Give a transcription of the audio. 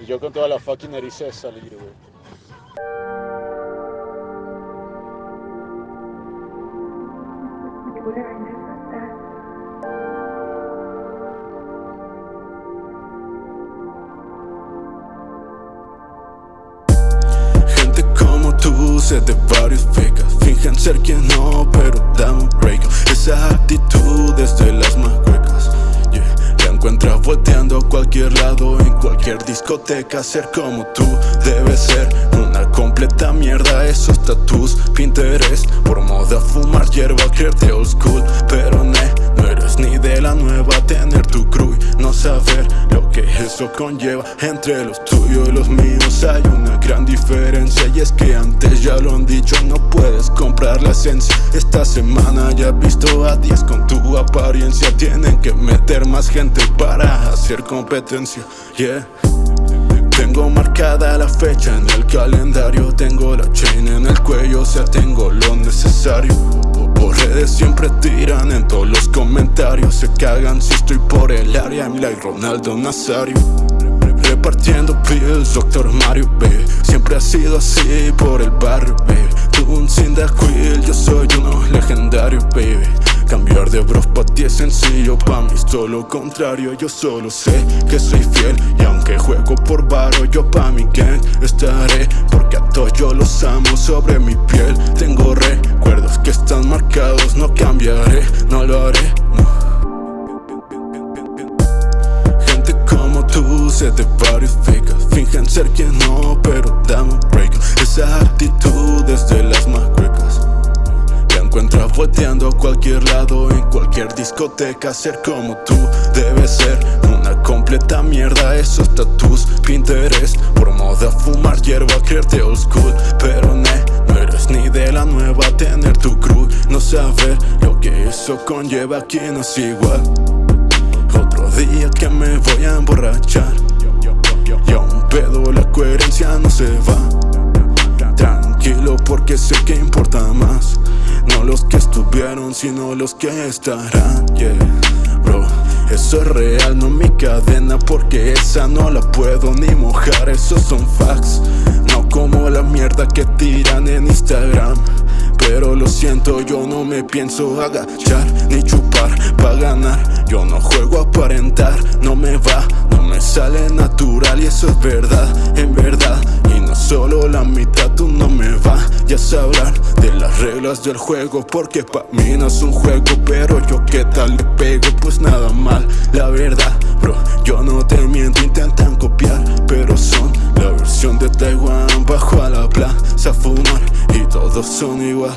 Y yo con toda la fucking de salir, güey. Gente como tú se te verifica Fingen ser quien no, pero dame un break Esa actitud cualquier lado En cualquier discoteca Ser como tú debe ser. Una completa mierda Esos tus Pinterest. Por moda fumar hierba, creerte old school. Pero ne, no eres ni de la nueva Tener tu crew no saber eso conlleva Entre los tuyos y los míos hay una gran diferencia Y es que antes ya lo han dicho, no puedes comprar la esencia. Esta semana ya he visto a 10 con tu apariencia. Tienen que meter más gente para hacer competencia Yeah. Tengo marcada la fecha en el calendario Tengo la chain en el cuello, o sea tengo lo necesario Por redes siempre tiran en todos los comentarios. Se cagan si estoy por el área I'm like Ronaldo Nazario. Repartiendo pills, Doctor Mario, baby Siempre ha sido así por el barrio, baby Tú un Cyndaquil, yo soy uno legendario, baby. Cambiar de bros pa' ti es sencillo, pa' mí es todo lo contrario. Yo solo sé que soy fiel y aunque juego por varo Yo pa' mi gang estaré. Porque a todos yo los amo sobre mi piel. Tengo recuerdos que están marcados, volteando a cualquier lado En cualquier discoteca Ser como tú debe ser. Una completa mierda Esos tus Pinterest. Por moda fumar hierba, creerte old school. Pero ne, no eres ni de la nueva Tener tu crew, no saber lo que eso conlleva Aquí no es igual. Otro día que me voy a emborrachar. Y a un pedo la coherencia no se va. Tranquilo porque sé que importa más no los que estuvieron, sino los que estarán, yeah. Bro, eso es real, no mi cadena Porque esa no la puedo ni mojar. Esos son facts No como la mierda que tiran en Instagram. Pero lo siento, yo no me pienso agachar Ni chupar pa' ganar. Yo no juego a aparentar, no me va No me sale natural y eso es verdad, reglas del juego Porque pa' mí no es un juego Pero yo qué tal le pego, pues nada mal. La verdad, bro, yo no te miento Intentan copiar, pero son la versión de Taiwán Bajo a la plaza a fumar y todos son igual